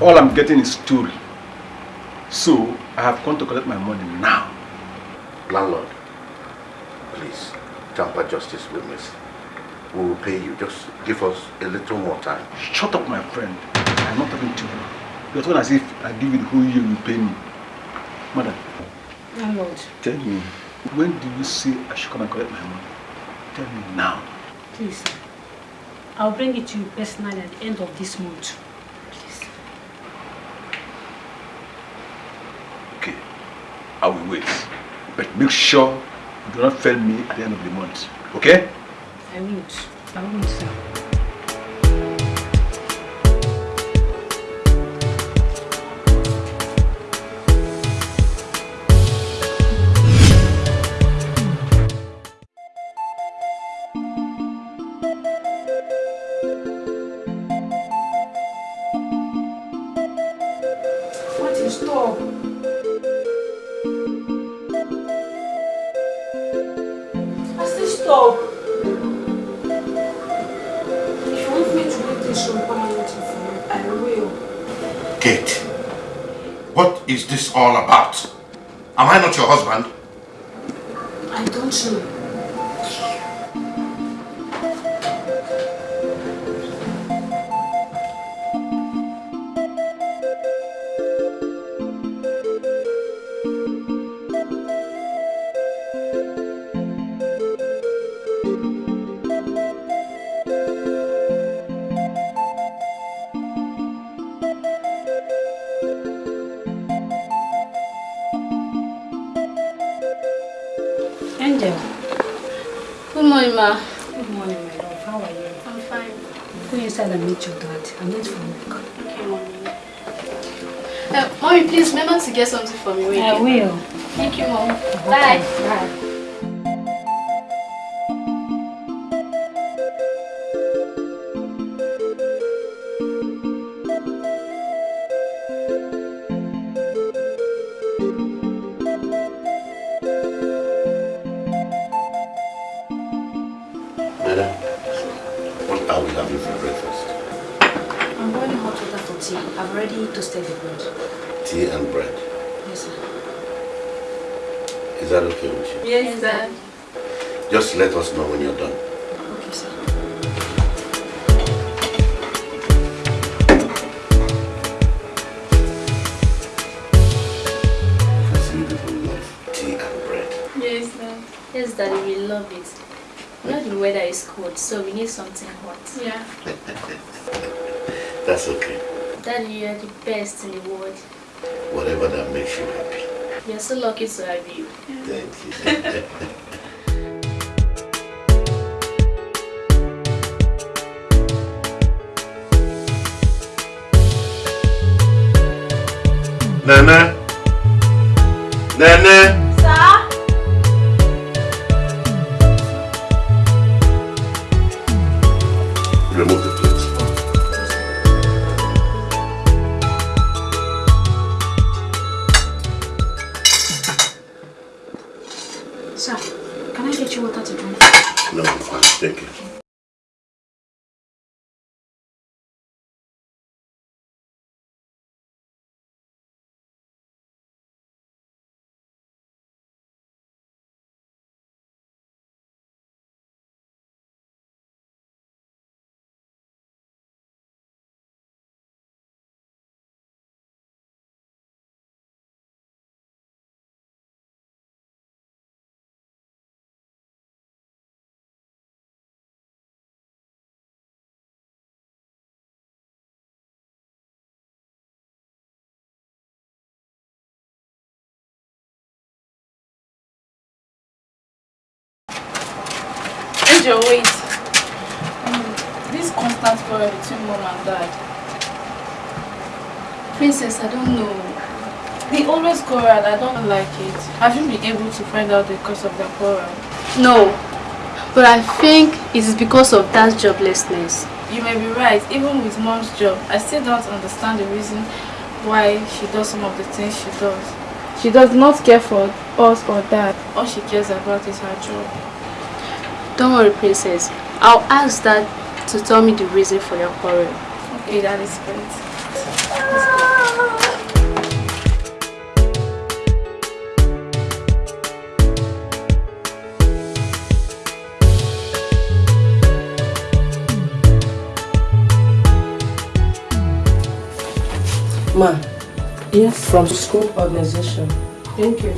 all I'm getting is story. So, I have come to collect my money now. Landlord, please, tamper justice with me. We will pay you. Just give us a little more time. Shut up, my friend. I'm not talking to you. You're talking as if I give you the whole year you pay me. Madam. Landlord. Tell me, when do you say I should come and collect my money? Tell me now. Please, sir. I'll bring it to you personally at the end of this month. Please. Okay, Wait. But make sure you do not fail me at the end of the month. Okay? I won't. I won't, sir. Go inside meet your dad. I'm late for work. Okay, mommy. Uh, mommy, please remember to get something for me. when you I get will. Thank you, mom. Bye. Bye. That's okay. Daddy, you are the best in the world. Whatever that makes you happy. We are so lucky to have you. Thank you. Nana. Nana. Quarrel between mom and dad. Princess, I don't know. They always quarrel and I don't like it. Have you been able to find out the cause of their quarrel? No. But I think it is because of that joblessness. You may be right, even with mom's job, I still don't understand the reason why she does some of the things she does. She does not care for us or dad. All she cares about is her job. Don't worry, princess. I'll ask dad to tell me the reason for your quarrel. Okay, that is great. Ma, yes, from school organization. Thank you.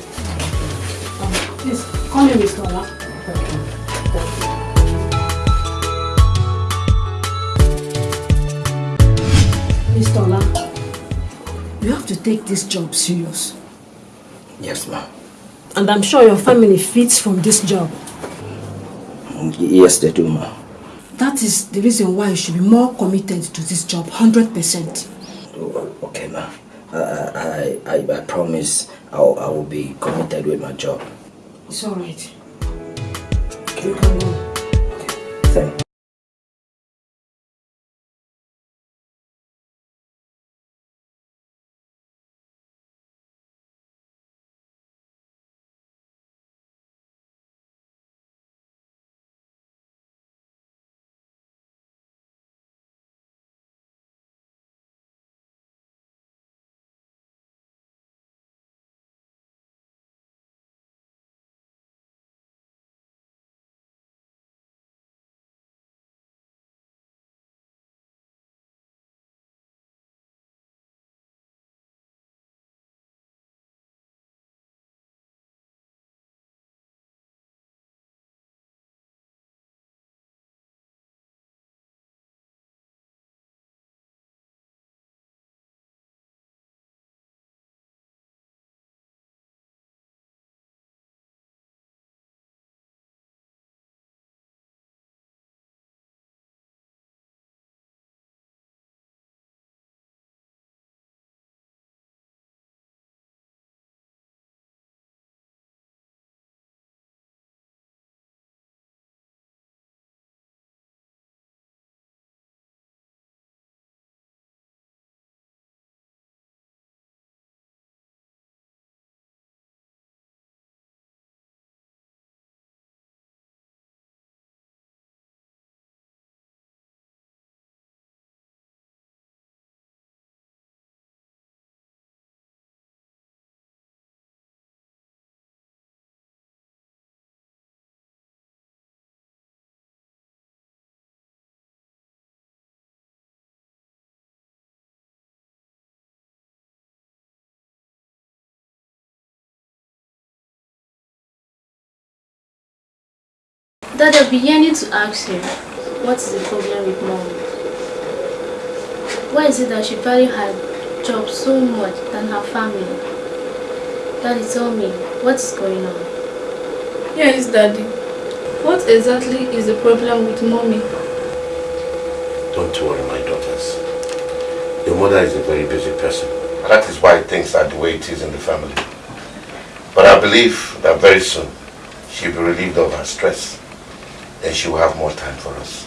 Um, please, call me Mr. Ola. To take this job serious. Yes, ma. And I'm sure your family fits from this job. Yes, they do, ma. That is the reason why you should be more committed to this job, 100%. Okay, ma. I, I, I, I promise I'll, I will be committed with my job. It's alright. You can go. Thank Dad, I've been yearning to ask you, what is the problem with mom? Why is it that she values her job so much than her family? Daddy, tell me, what is going on? Yes, Daddy. What exactly is the problem with mommy? Don't worry, my daughters. Your mother is a very busy person. And that is why things are the way it is in the family. But I believe that very soon she'll be relieved of her stress. Then she will have more time for us.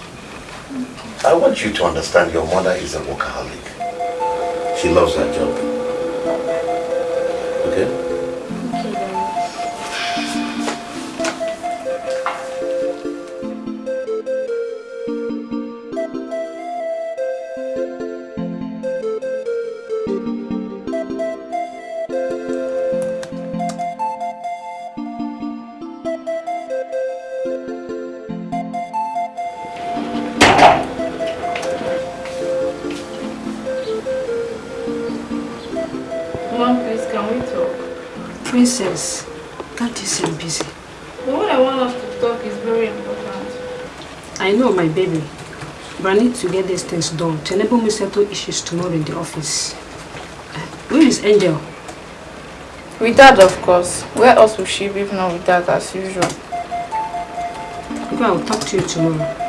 I want you to understand your mother is a workaholic. She loves her job. Okay? Okay, Mom, please, can we talk? Princess, that is I'm busy. The one I want us to talk is very important. I know, my baby. But I need to get these things done to enable me settle issues tomorrow in the office. Where is Angel? With dad, of course. Where else will she be if not with dad as usual? Okay, I'll talk to you tomorrow.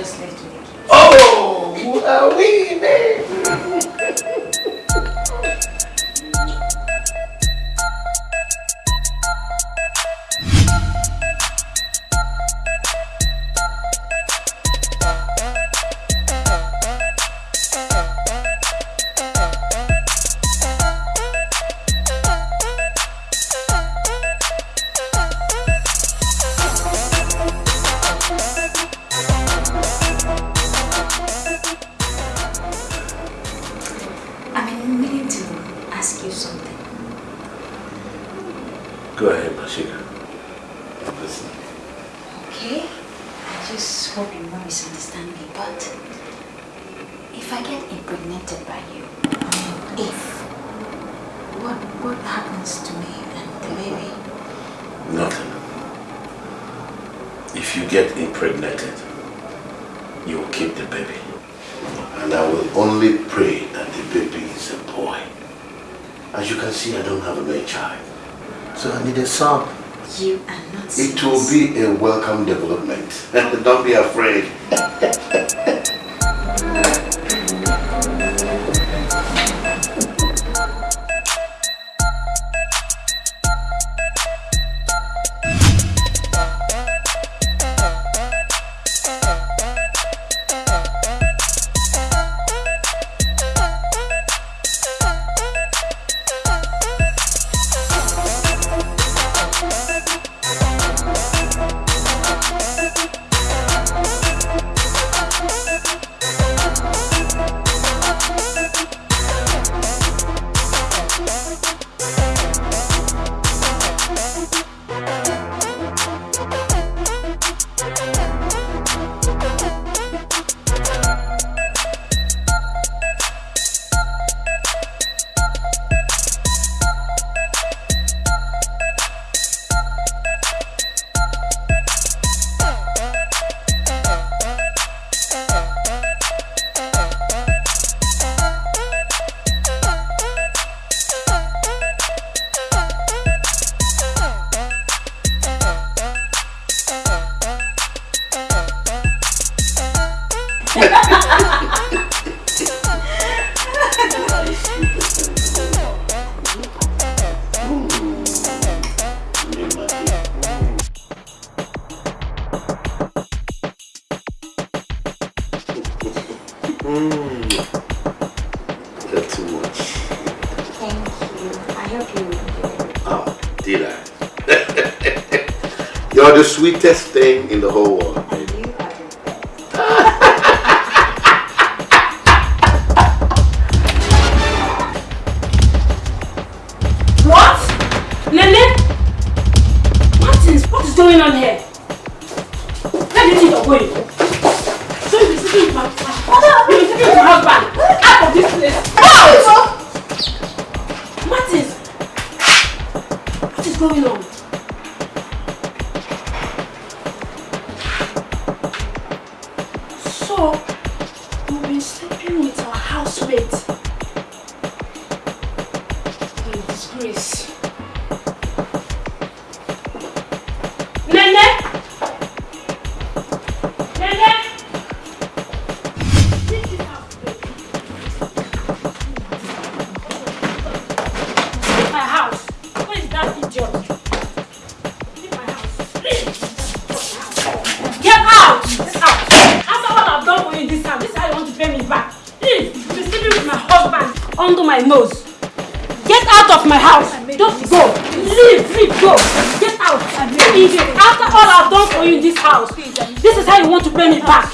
Yes, This whole and more misunderstand me, but if I get impregnated by you, if, what, what happens to me and the baby? Nothing. If you get impregnated, you will keep the baby. And I will only pray that the baby is a boy. As you can see, I don't have a male child. So I need a son. You are not. It will be a welcome development. Don't be afraid. test prenez part.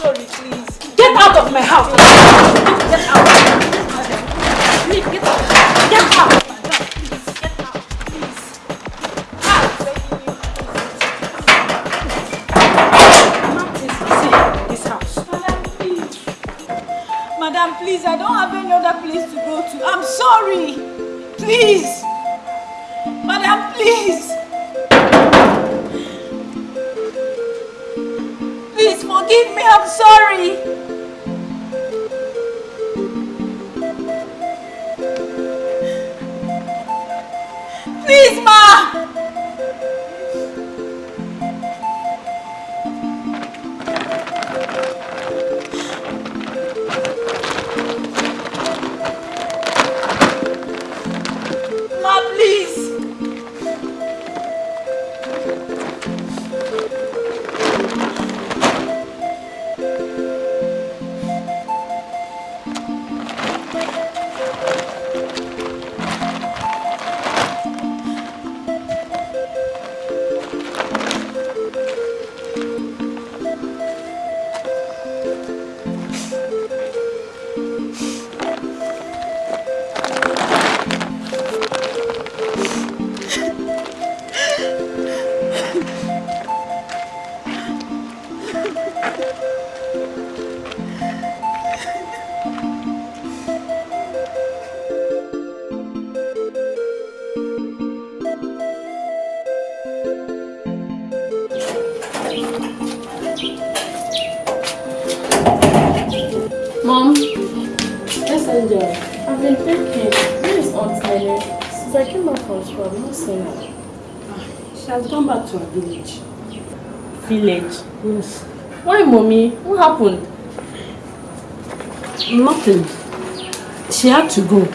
She had to go.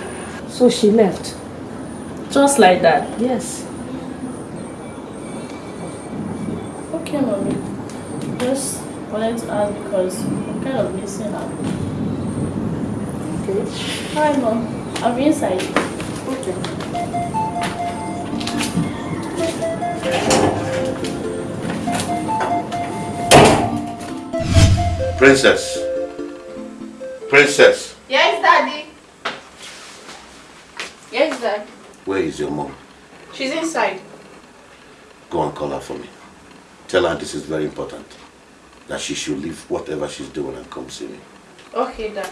So she left. Just like that? Yes. Okay, Mommy. Just wanted to ask because I'm kind of missing her. Okay. Hi, Mom. I'll be inside. Okay. Princess. Princess. Yes, Daddy. Dad. Where is your mom? She's inside. Go and call her for me. Tell her this is very important. That she should leave whatever she's doing and come see me. Okay, Dad.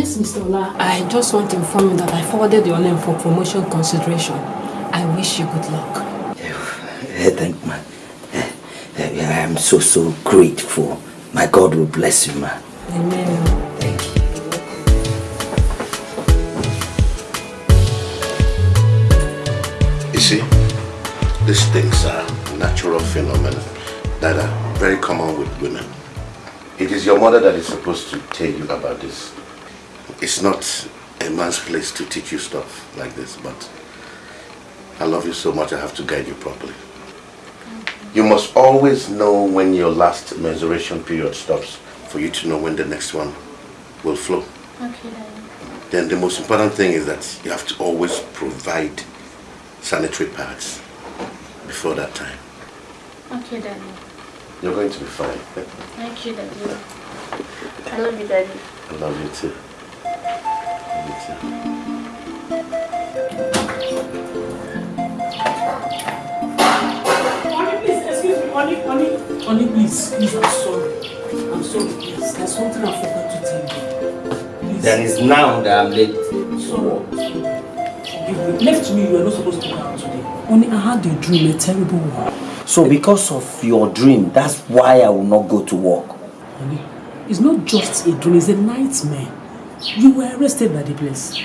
Yes, Mr. Ola. I just want to inform you that I forwarded your name for promotion consideration. I wish you good luck. Eh, Thank man. Eh, eh, I am so so grateful. My God will bless you, man. Amen. Thank you. You see, these things are natural phenomena that are very common with women. It is your mother that is supposed to tell you about this. It's not a man's place to teach you stuff like this, but I love you so much I have to guide you properly. You must always know when your last menstruation period stops for you to know when the next one will flow. Okay. Then the most important thing is that you have to always provide sanitary pads before that time. Okay, Daddy. You're going to be fine. Thank you, Daddy. I love you, Daddy. I love you too. Honey, please, excuse me. Honey, honey. Please. Please, I'm sorry. I'm sorry, please. There's something I forgot to tell you. Please. Then it's now that I'm late. Sorry. Forgive me. Left to me, you were not supposed to come out today. Only I had a dream, a terrible one. So because of your dream, that's why I will not go to work. Honey, it's not just a dream, it's a nightmare. You were arrested by the police.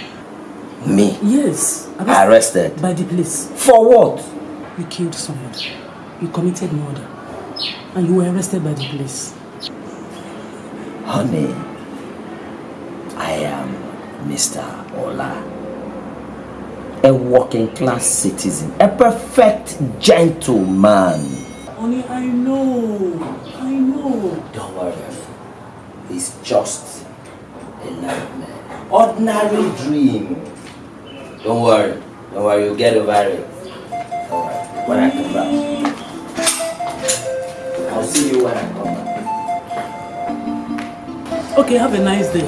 Me? Yes. Arrested? By the police. For what? You killed someone. You committed murder. And you were arrested by the police. Honey, I am Mr. Ola. A working class citizen. A perfect gentleman. Honey, I know. I know. Don't worry. It's just a nightmare. Ordinary dream. Don't worry. Don't worry, you'll get over it. Don't worry. When I come back. I'll see you when I come back. Okay, have a nice day.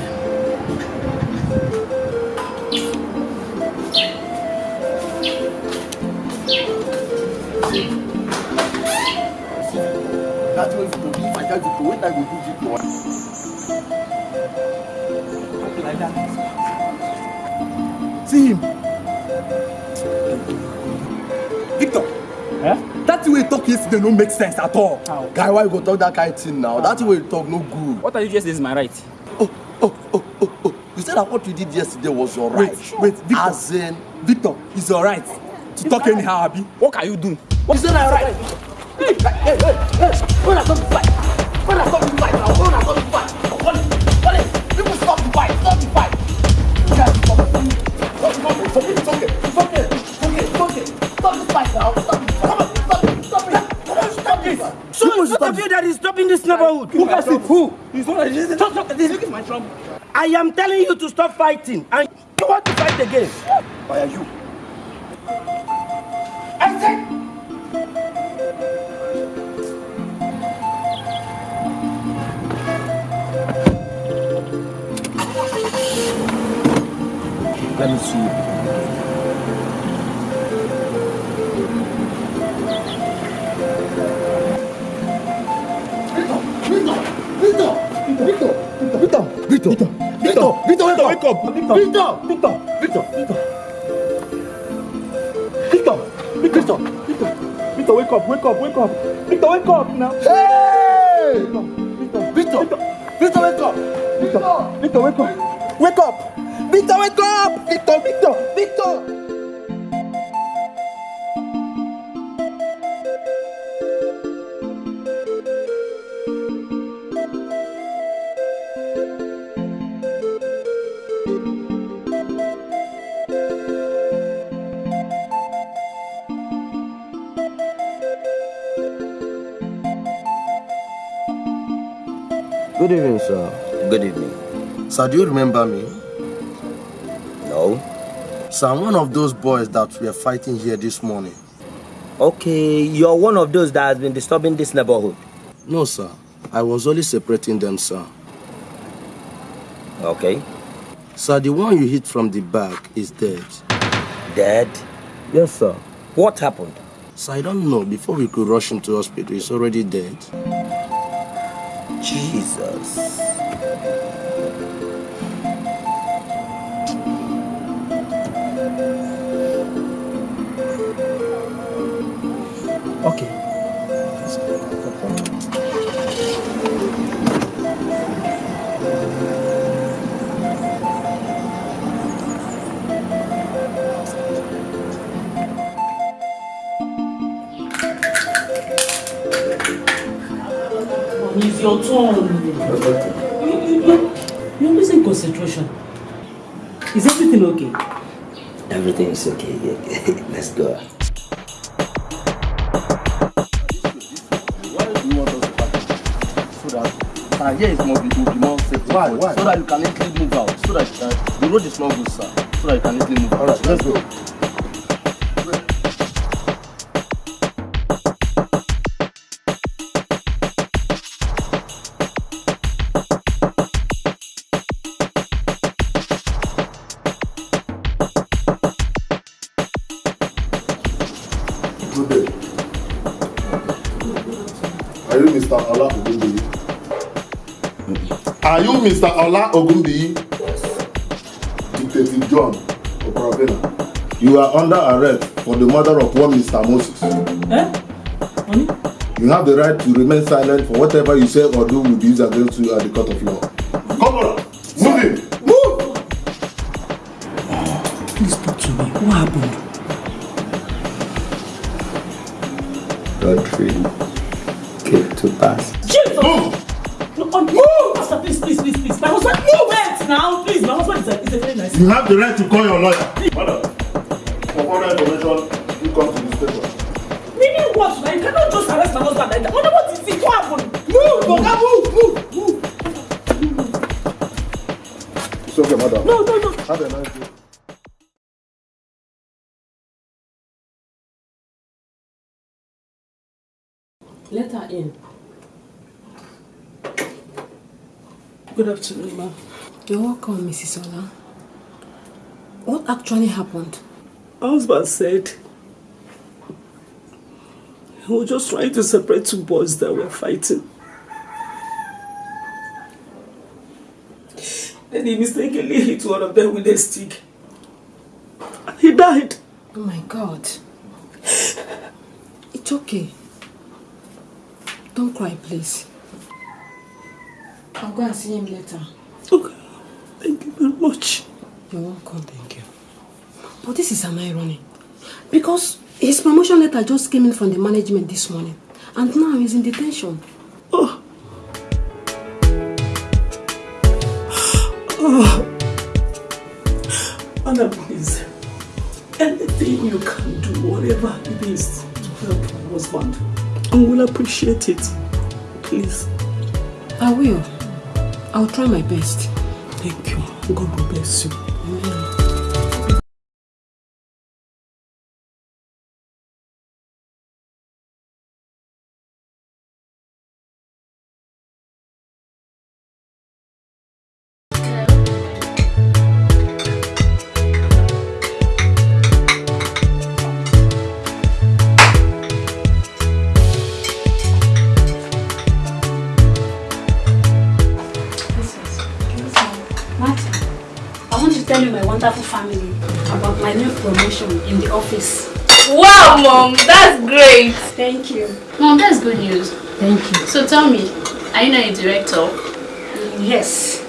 That's what you do. If I tell you to wait, I will do it for Okay, like that. See him. Victor. Eh? That way you talk yesterday no make sense at all. How? Guy, why you go talk that kind of thing now? That way you talk no good. What are you just is my right? You said that what you did yesterday was your right. Wait, wait, Victor. As in, Victor, it's your right to talk anyhow, Abi. What can you do? What is that right? Hey, hey, hey, hey! When I come to fight, when I come to fight now, when I come to It's not of you that is stopping this neighborhood. Who has it? Who? This. Stop, stop. This is my trouble. I am telling you to stop fighting, and you want to fight again. Why are you? I said. Let me see you. Victor! Victor! Victor! Victor! Victor! Victor! Wake up! Victor! Victor! Victor! Victor! Victor! Victor! Victor! Victor, wake up! Wake up! Wake up! Victor, wake up now! Hey! Victor! Victor! Victor, wake up! Victor! Victor, wake up! Wake up! Victor, wake up! Victor! Victor! Victor! Good evening, sir. Good evening. Sir, do you remember me? No. Sir, I'm one of those boys that we are fighting here this morning. Okay, you're one of those that has been disturbing this neighborhood. No, sir. I was only separating them, sir. Okay. Sir, the one you hit from the back is dead. Dead? Yes, sir. What happened? Sir, I don't know. Before we could rush him to hospital, he's already dead. Jesus. Okay. It's your turn. You, you, you, you're losing concentration. Is everything okay? Everything is okay. Let's go. Uh, here is more, will be more safe. Why? Why? So that you can easily move out. So that uh, the road is not good, sir. So that you can easily move out. Alright, let's go. Mr. Ola Ogunbiyi? Detective John Okorobena. You are under arrest for the murder of one Mr. Moses. Eh? Honey? You have the right to remain silent for whatever you say or do will be used against you at the court of law. Have the right to call your lawyer. Madam, for further information, you come to the station. Meaning what? Now, you cannot just arrest my husband like that. Wonder what is it? What happened? Move, Oga, move, move, move. It's okay, madam. No, no, no. Have a nice day. Let her in. Good afternoon, ma'am. You're welcome, Mrs. Ola. What actually happened? Husband said he was just trying to separate two boys that were fighting. Then he mistakenly hit one of them with a stick. And he died. Oh my god. It's okay. Don't cry, please. I'll go and see him later. Okay. Thank you very much. You're welcome. But this is an irony. Because his promotion letter just came in from the management this morning. And now he's in detention. Oh. Oh. Anna, please. Anything you can do, whatever it is, to help my husband, I will appreciate it. Please. I will. I'll try my best. Thank you. God will bless you. Promotion in the office. Wow, mom, that's great. Thank you. Mom, that's good news. Thank you. So tell me, are you now a director? Yes.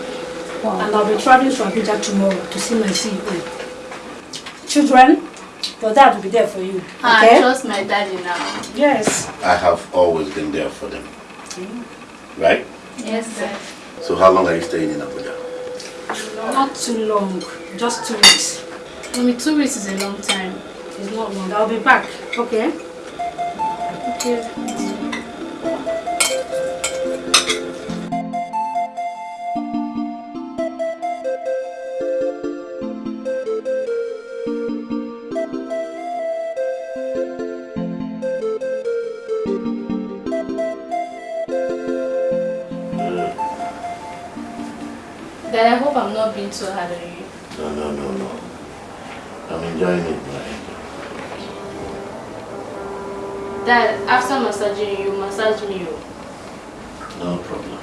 Wow. And I'll be traveling to Abuja tomorrow to see my CEO. Children, your dad will be there for you. Ah, Okay? I trust my daddy now. Yes. I have always been there for them. Right? Yes, sir. So how long are you staying in Abuja? Not too long. Just two weeks. Mommy, two weeks is a long time. It's not long. I'll be back. Okay? Okay. Dad, I hope I'm not being too hard on you. No, no, no, no. I'm enjoying it. Dad, after massaging you, massage me. oh. No problem.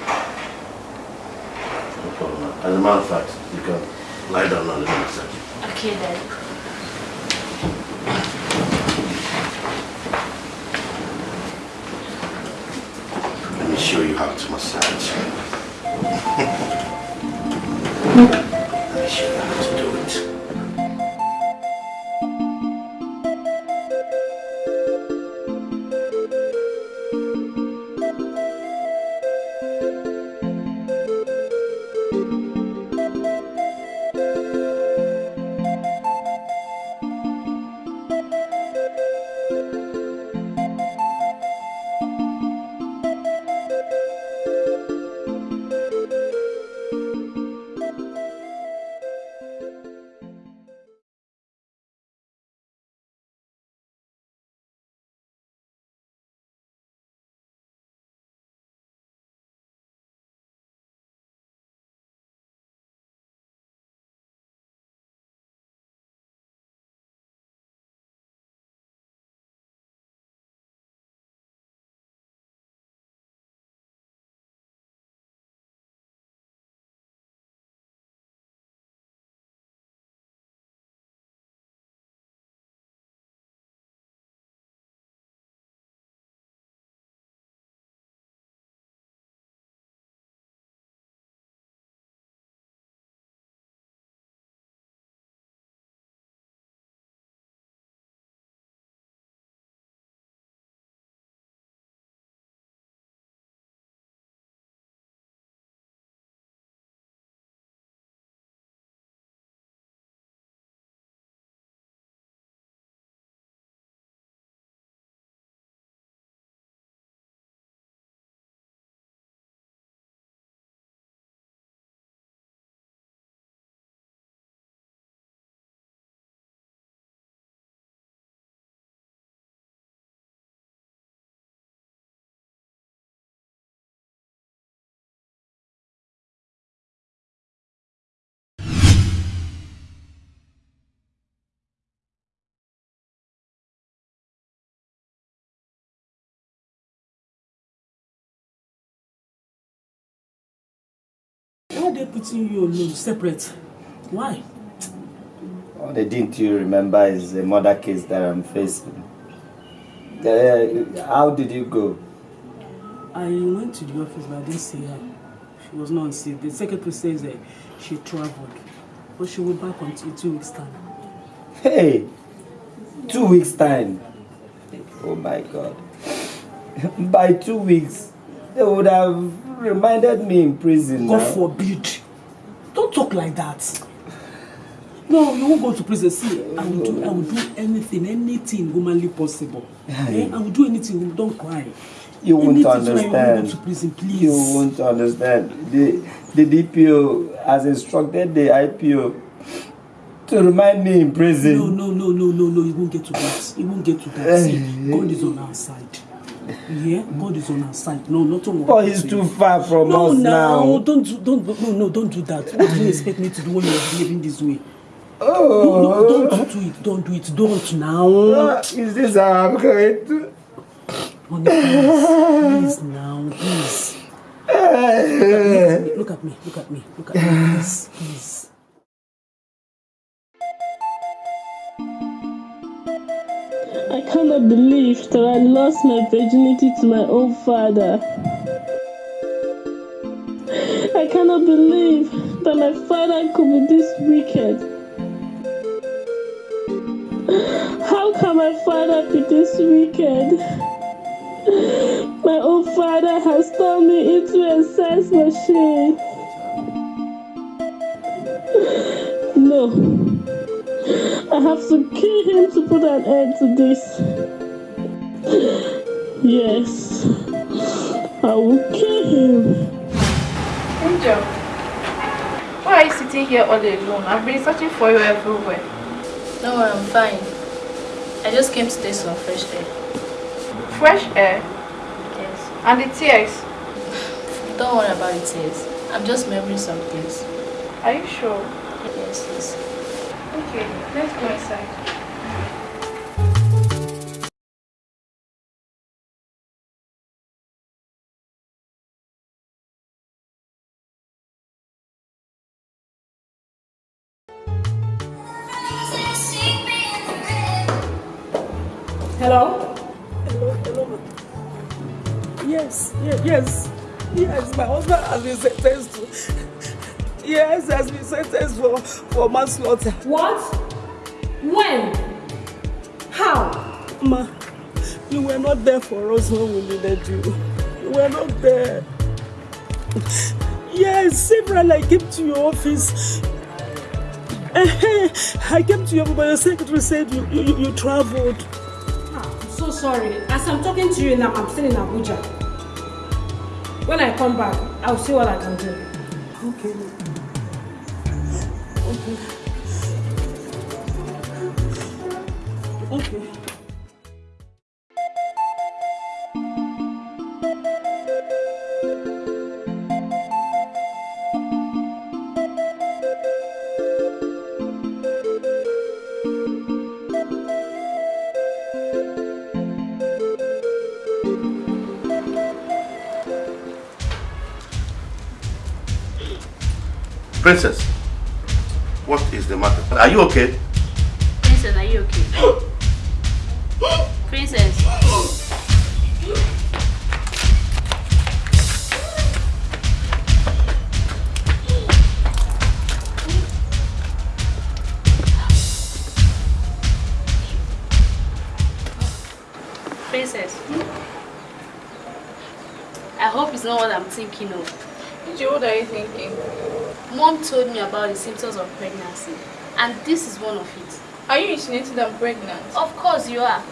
No problem. As a matter of fact, you can lie down and let me massage you. Okay, Dad. Let me show you how to massage. Let me show you how to they putting you alone, separate? Why? Only didn't you remember is a murder case that I'm facing. Uh, how did you go? I went to the office, but I didn't see her. She was not scene. The secretary says that she traveled, but she will back on two weeks' time. Hey, two weeks time. Oh my God. By two weeks, they would have reminded me in prison. God now. forbid. Don't talk like that. No, you won't go to prison. See, I will do, I will do anything, anything humanly possible. Eh? I will do anything. Don't cry. You won't Anything so that You won't go understand. to prison, please. You won't understand. The, the DPO has instructed the IPO to remind me in prison. No, no, no, no, no, no. You won't get to that. You won't get to that. See, God is on our side. Yeah, God is on our side. No, not on But he's too far from no, us now. now. Don't, do- don't, no, no, don't do that. What do you expect me to do when you're behaving this way? Oh. No, no, don't do it. Don't do it. Don't now. Ah, Is this going to? Honey, please, please now, please. Look at me, look at me, look at me, look at me, please, please. I cannot believe that I lost my virginity to my own father. I cannot believe that my father could be this wicked. How can my father be this wicked? My own father has turned me into a sex machine. No. I have to kill him to put an end to this. Yes. I will kill him. Angel, why are you sitting here all alone? I've been searching for you everywhere. Don't I'm fine. I just came to take some fresh air. Fresh air? Yes. And the tears? Don't worry about the tears. I'm just remembering some things. Are you sure? Yes, yes. Okay, let's go. Hello? Hello, hello. Yes, yes, yes. Yes, my husband has been for, manslaughter. What? When? How? Ma, you were not there for us when we needed you. You were not there. Yes, several I came to your office. I came to your but your secretary said you, you, you traveled. Ah, I'm so sorry. As I'm talking to you now, I'm still in Abuja. When I come back, I'll see what I can do. Okay. Okay. Princess, what is the matter? Are you okay? Thinking of. Gigi, what are you thinking? Mom told me about the symptoms of pregnancy, and this is one of it. Are you insinuating I'm pregnant? Of course you are.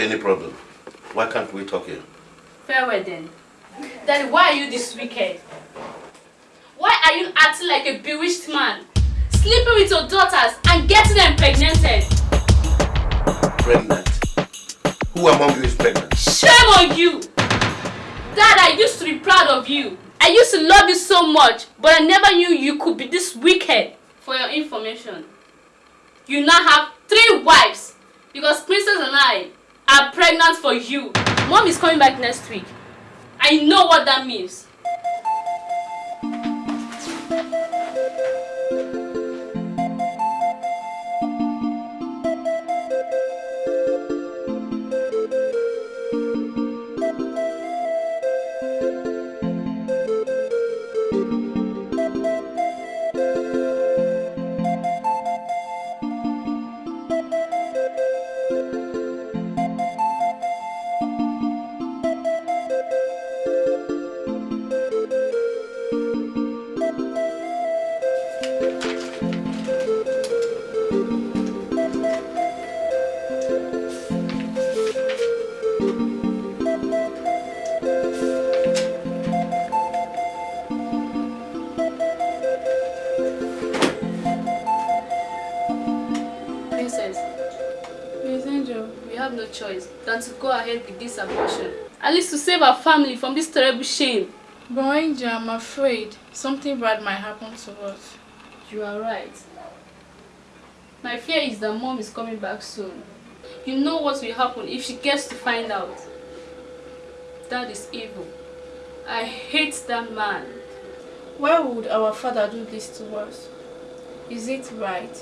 Any problem? Why can't we talk here? Farewell then. Daddy, why are you this wicked? Why are you acting like a bewitched man? Sleeping with your daughters and getting them impregnated? Pregnant? Who among you is pregnant? Shame on you! Dad, I used to be proud of you. I used to love you so much, but I never knew you could be this wicked. For your information, you now have three wives because Princess and I are pregnant for you. Mom is coming back next week. I know what that means. At least to save our family from this terrible shame. But Angel, I'm afraid something bad might happen to us. You are right. My fear is that mom is coming back soon. You know what will happen if she gets to find out. That is evil. I hate that man. Why would our father do this to us? Is it right?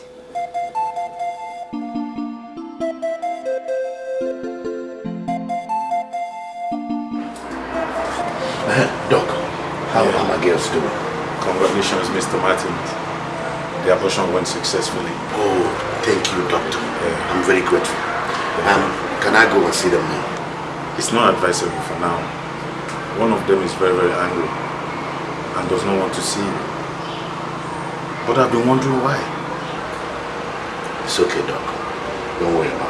Doc, how are my girls doing? Congratulations, Mr. Martin. The abortion went successfully. Oh, thank you, doctor. I'm very grateful. Um, can I go and see them now? It's not advisable for now. One of them is very, very angry and does not want to see you. But I've been wondering why. It's okay, Doc. Don't worry about it.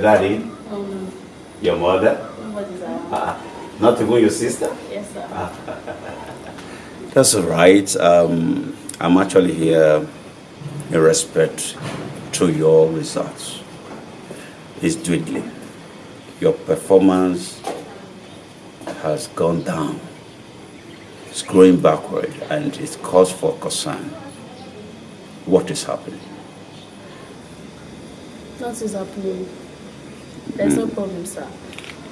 Your daddy? Oh no, Your mother? nobody's. Ah, not even your sister? Yes, sir. That's all right. Um, I'm actually here in respect to your results. It's dwindling. Your performance has gone down. It's going backward and it's cause for concern. What is happening? Nothing is happening. There's no problem, sir.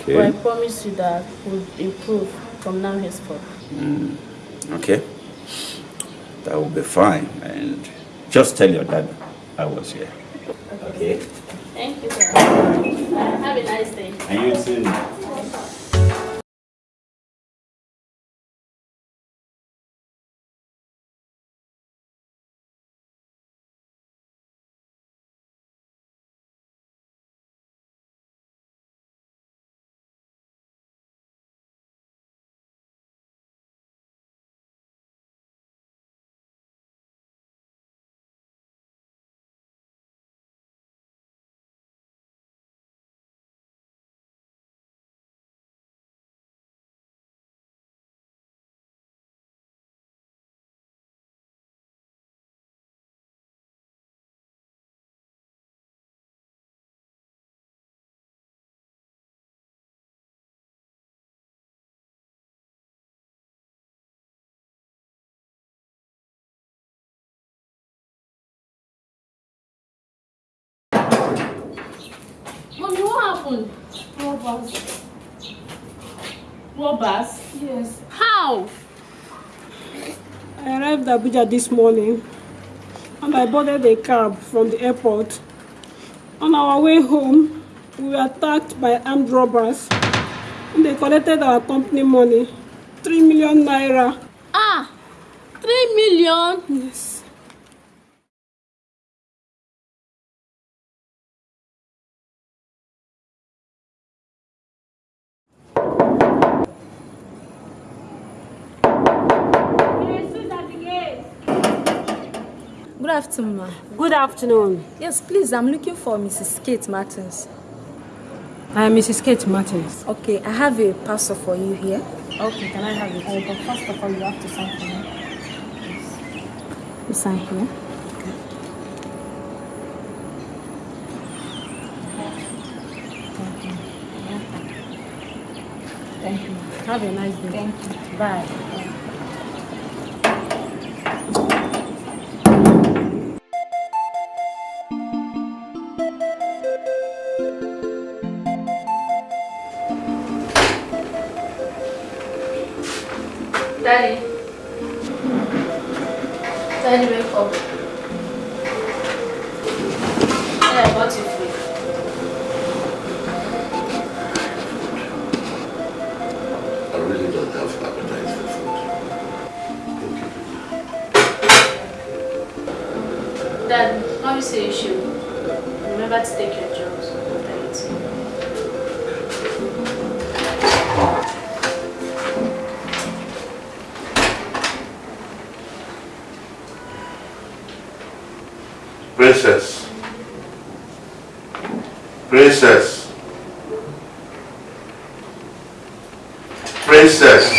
Okay. But I promise you that we'll improve from now henceforth. Mm, okay. That will be fine. And just tell your dad I was here. Okay. Thank you, sir. Have a nice day. And you too. Happened? Robbers. Robbers? Yes. How? I arrived at Abuja this morning and I boarded a cab from the airport. On our way home, we were attacked by armed robbers and they collected our company money, 3 million naira. Ah, 3 million? Yes. Good afternoon. Good afternoon. Yes, please, I'm looking for Mrs. Kate Martins. I am Mrs. Kate Martins. Okay, I have a parcel for you here. Okay, can I have it? Uh, but first of all, you have to sign for me. You sign here. Thank you. Have a nice day. Thank you. Bye. Daddy. Daddy, wake up. Hey, I bought you food. I really don't have appetite for food. Dad, mommy say you should. Remember to take your Princess. Princess. Princess.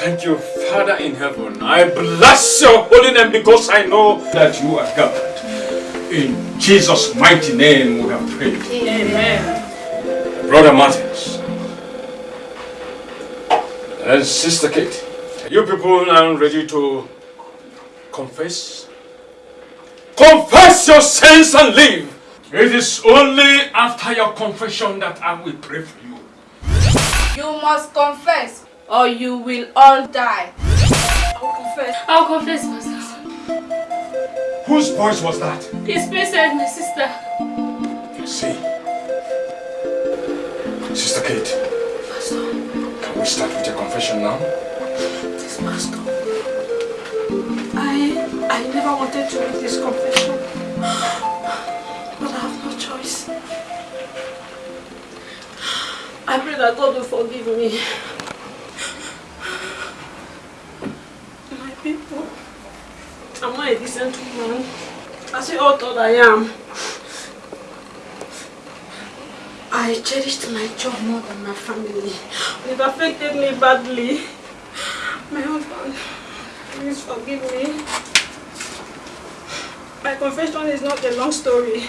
Thank you, Father in heaven. I bless your holy name because I know that you are God. In Jesus' mighty name we have prayed. Amen. Brother Martins and Sister Kate, are you people now ready to confess? Confess your sins and live. It is only after your confession that I will pray for you. You must confess or you will all die. I'll confess. I'll confess, Pastor. Whose voice was that? His princess, my sister. I see. Sister Kate, can we start with your confession now? This pastor. I I never wanted to make this confession. But I have no choice. I pray that God will forgive me. People, I'm not a decent woman. As you all thought I am. I cherished my job more than my family. It affected me badly. My husband, please forgive me. My confession is not a long story.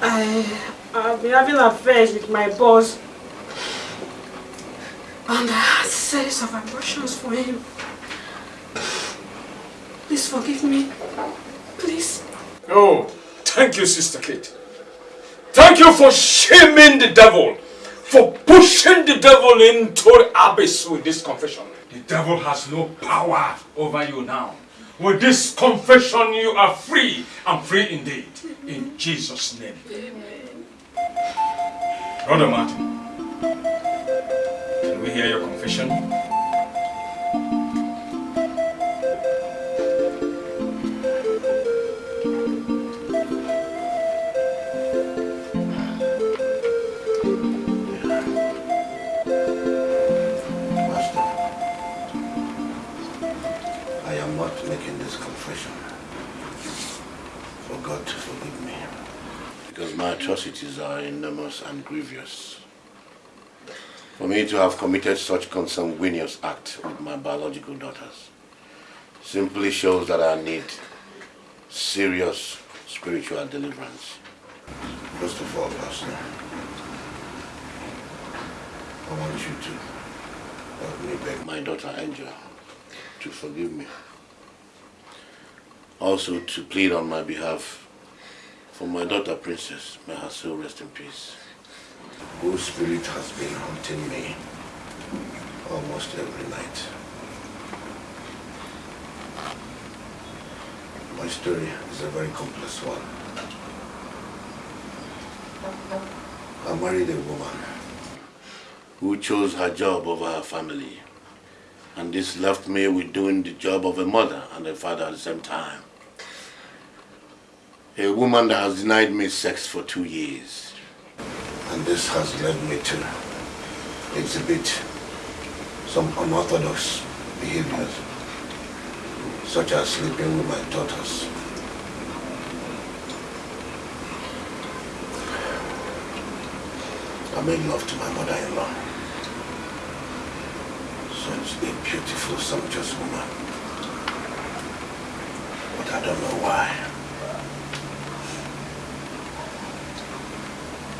I have been having affairs with my boss. And I had series of abortions for him. Please forgive me. Please. Oh, thank you, Sister Kate. Thank you for shaming the devil, for pushing the devil into the abyss with this confession. The devil has no power over you now. With this confession, you are free and free indeed. In Jesus' name. Amen. Brother Martin, can we hear your confession? This confession for God to forgive me. Because my atrocities are enormous and grievous. For me to have committed such consanguineous act with my biological daughters simply shows that I need serious spiritual deliverance. First of all, Pastor, I want you to help me beg my daughter Angel to forgive me. Also to plead on my behalf for my daughter Princess, may her soul rest in peace. Whose spirit has been haunting me almost every night. My story is a very complex one. I married a woman who chose her job over her family. And this left me with doing the job of a mother and a father at the same time. A woman that has denied me sex for two years. And this has led me to exhibit some unorthodox behaviors, such as sleeping with my daughters. I made love to my mother-in-law. Such a beautiful, sumptuous woman. But I don't know why.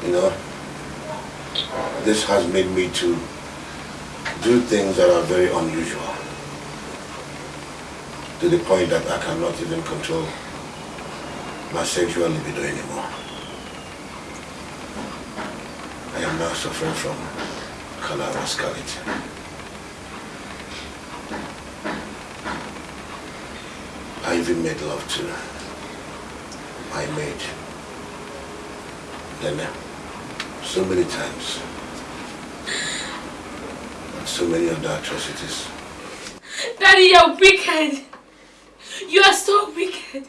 You know, this has made me to do things that are very unusual. To the point that I cannot even control my sexual libido anymore. I am now suffering from color rascality. I even made love to my maid. Uh, so many times. And so many other atrocities. Daddy, you're wicked. You are so wicked.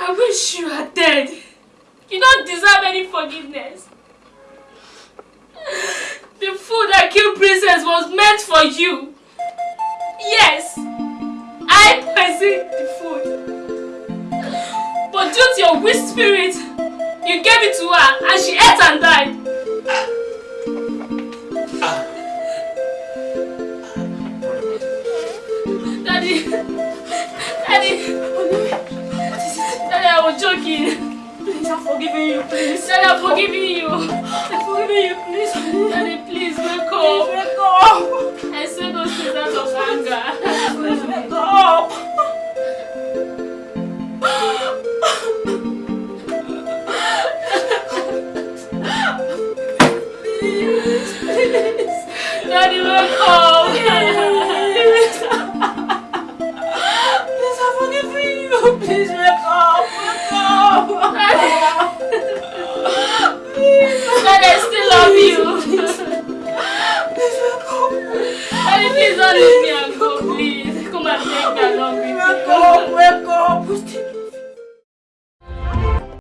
I wish you are dead. You don't deserve any forgiveness. The food that killed Princess was meant for you. Yes, I poisoned the food. But due to your weak spirit, you gave it to her and she ate and died. Daddy, Daddy, Daddy, I was joking. Please, I'm forgiving you, please. Daddy, I'm forgiving you. I'm forgiving you, please. Daddy, please wake up. wake up. I said those things out of anger. Please wake up. not even cold. please have forgiven you. Please wake up. Wake up. please. Daddy, I still love you. Please, please wake up. Daddy, please don't leave me and go, please. Come and take me along.